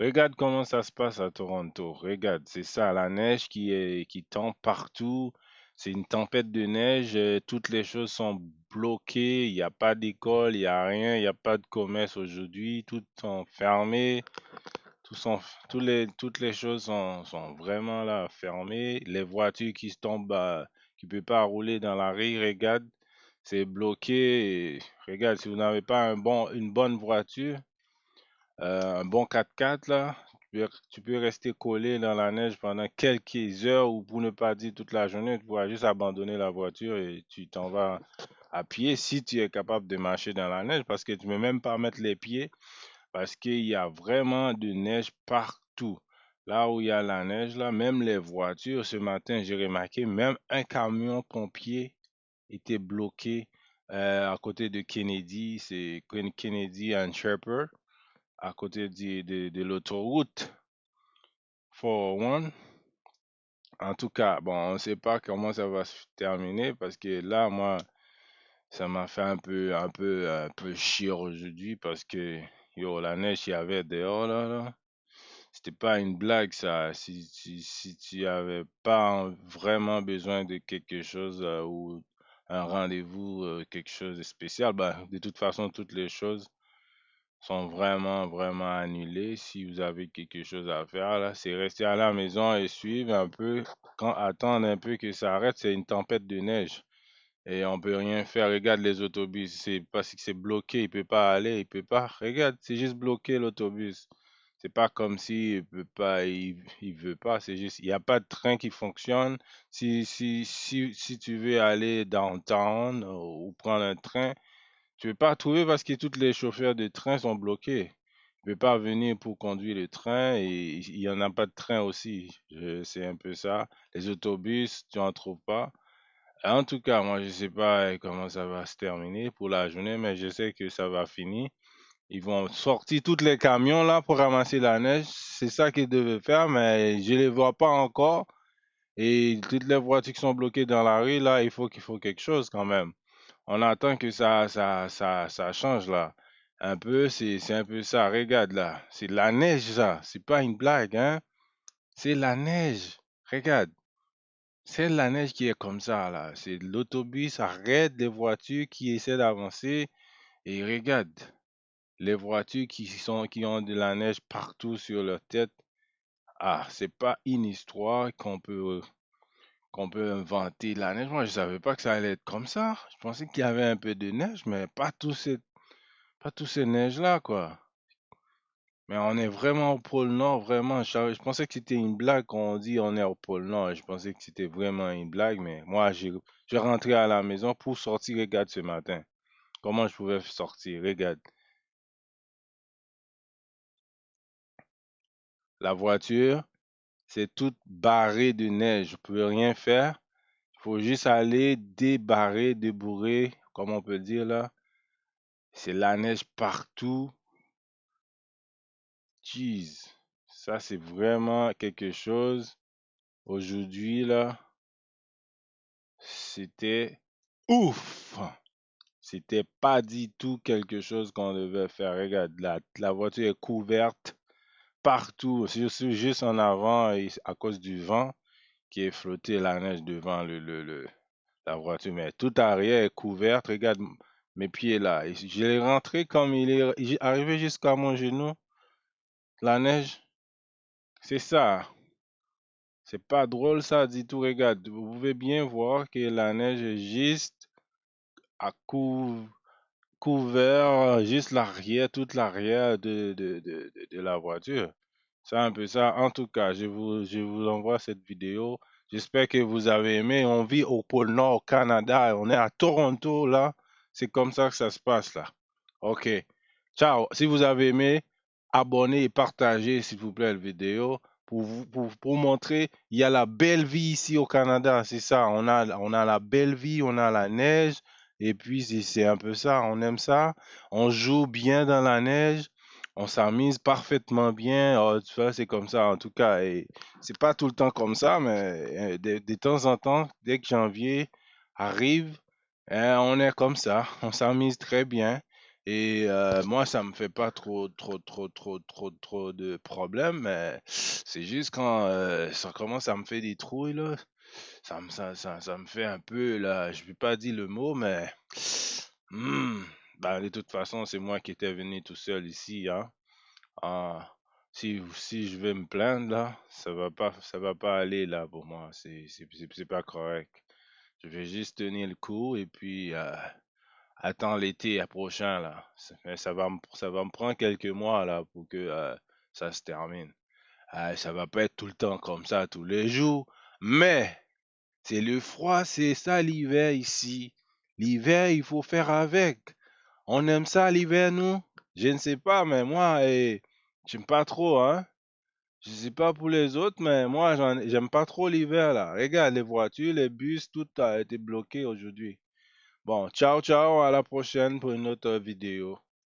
Regarde comment ça se passe à Toronto. Regarde, c'est ça, la neige qui est qui tombe partout. C'est une tempête de neige. euh, Toutes les choses sont bloquées. Il n'y a pas d'école, il n'y a rien, il n'y a pas de commerce aujourd'hui. Tout sont fermés. Tout sont, les, toutes les choses sont, sont vraiment là fermées. Les voitures qui tombent, euh, qui ne peuvent pas rouler dans la rue, regarde, c'est bloqué. Regarde, si vous n'avez pas un bon, une bonne voiture, euh, un bon 4x4, là, tu peux, rester collé dans la neige pendant quelques heures ou pour ne pas dire toute la journée. Tu pourras juste abandonner la voiture et tu t'en vas à pied si tu es capable de marcher dans la neige parce que tu ne peux même pas mettre les pieds parce qu'il y a vraiment de neige partout. Là où il y a la neige, là, même les voitures, ce matin, j'ai remarqué, même un camion pompier était bloqué euh, à côté de Kennedy, c'est Ken- Kennedy and Shepherd, à côté de, l'autoroute 401. En tout cas, bon, on ne sait pas comment ça va se terminer parce que là, moi, ça m'a fait un peu, un peu, un peu chier aujourd'hui parce que, yo, la neige qu'il y avait dehors, là, là. C'était pas une blague, ça. Si, si, si tu avais pas en- vraiment besoin de quelque chose euh, ou un rendez-vous, euh, quelque chose de spécial, bah, de toute façon, toutes les choses sont vraiment, vraiment annulées. Si vous avez quelque chose à faire, là, c'est rester à la maison et suivre un peu, quand, attendre un peu que ça arrête. C'est une tempête de neige et on peut rien faire. Regarde les autobus, c'est parce que c'est bloqué, il peut pas aller, il peut pas. Regarde, c'est juste bloqué l'autobus. C'est pas comme si il peut pas, il veut pas, c'est juste, il n'y a pas de train qui fonctionne. Si, si, si, si tu veux aller downtown euh, ou prendre un train, tu peux pas trouver parce que tous les chauffeurs de train sont bloqués. Tu peux pas venir pour conduire le train et il y en a pas de train aussi. C'est un peu ça. Les autobus, tu en trouves pas. En tout cas, moi, je sais pas comment ça va se terminer pour la journée, mais je sais que ça va finir. Ils vont sortir tous les camions là pour ramasser la neige. C'est ça qu'ils devaient faire, mais je les vois pas encore. Et toutes les voitures qui sont bloquées dans la rue, là, il faut qu'il faut quelque chose quand même. On attend que ça, ça, ça, ça change là. Un peu, c'est, un peu ça. Regarde là. C'est la neige, ça. C'est pas une blague, hein. C'est la neige. Regarde. C'est la neige qui est comme ça, là. C'est l'autobus arrête les voitures qui essaient d'avancer. Et regarde, les voitures qui sont, qui ont de la neige partout sur leur tête. Ah, c'est pas une histoire qu'on peut, qu'on peut inventer la neige. Moi, je savais pas que ça allait être comme ça. Je pensais qu'il y avait un peu de neige, mais pas tout cette, pas tous ces neiges-là, quoi. Mais on est vraiment au pôle Nord, vraiment. Je pensais que c'était une blague quand on dit on est au pôle Nord. Je pensais que c'était vraiment une blague, mais moi, j'ai, je rentrais à la maison pour sortir, regarde ce matin. Comment je pouvais sortir? Regarde. La voiture, c'est toute barrée de neige. Je pouvais rien faire. Il faut juste aller débarrer, débourrer, comme on peut dire là. C'est la neige partout. Jeez. Ça, c'est vraiment quelque chose. Aujourd'hui, là, c'était ouf. C'était pas du tout quelque chose qu'on devait faire. Regarde, la, la voiture est couverte partout. C'est c'est juste en avant à cause du vent qui est flotté la neige devant le, le, la voiture. Mais tout arrière est couverte. Regarde mes pieds là. Je l'ai rentré comme il est arrivé jusqu'à mon genou. La neige, c'est ça. C'est pas drôle ça du tout. Regarde, vous pouvez bien voir que la neige est juste à cou- couvert, juste l'arrière, toute l'arrière de, de, de la voiture. C'est un peu ça. En tout cas, je vous, je vous envoie cette vidéo. J'espère que vous avez aimé. On vit au pôle Nord, au Canada. On est à Toronto, là. C'est comme ça que ça se passe, là. OK. Ciao. Si vous avez aimé, abonnez et partagez, s'il vous plaît, la vidéo pour, vous, pour, pour montrer il y a la belle vie ici au Canada. C'est ça. On a, on a la belle vie, on a la neige. Et puis, c'est un peu ça. On aime ça. On joue bien dans la neige. On s'amuse parfaitement bien. Oh, tu c'est comme ça, en tout cas. Et c'est pas tout le temps comme ça, mais de, de temps en temps, dès que janvier arrive, hein, on est comme ça. On s'amuse très bien. Et euh, moi, ça me fait pas trop, trop, trop, trop, trop, trop de problèmes, mais c'est juste quand euh, ça commence à me faire des trouilles, là, ça me, ça, ça, ça me fait un peu, là, je vais pas dire le mot, mais hmm, ben, de toute façon, c'est moi qui étais venu tout seul ici, hein. Ah, si, si je vais me plaindre, là, ça va pas, ça va pas aller, là, pour moi. C'est, pas correct. Je vais juste tenir le coup et puis euh, attends l'été prochain, là. Ça, va me, prendre quelques mois, là, pour que euh, ça se termine. Euh, ça va pas être tout le temps comme ça, tous les jours. Mais, c'est le froid, c'est ça l'hiver ici. L'hiver, il faut faire avec. On aime ça l'hiver, nous? Je ne sais pas, mais moi, eh, j'aime pas trop, hein? Je sais pas pour les autres, mais moi, j'aime pas trop l'hiver, là. Regarde, les voitures, les bus, tout a été bloqué aujourd'hui. Bon, ciao, ciao, à la prochaine pour une autre vidéo.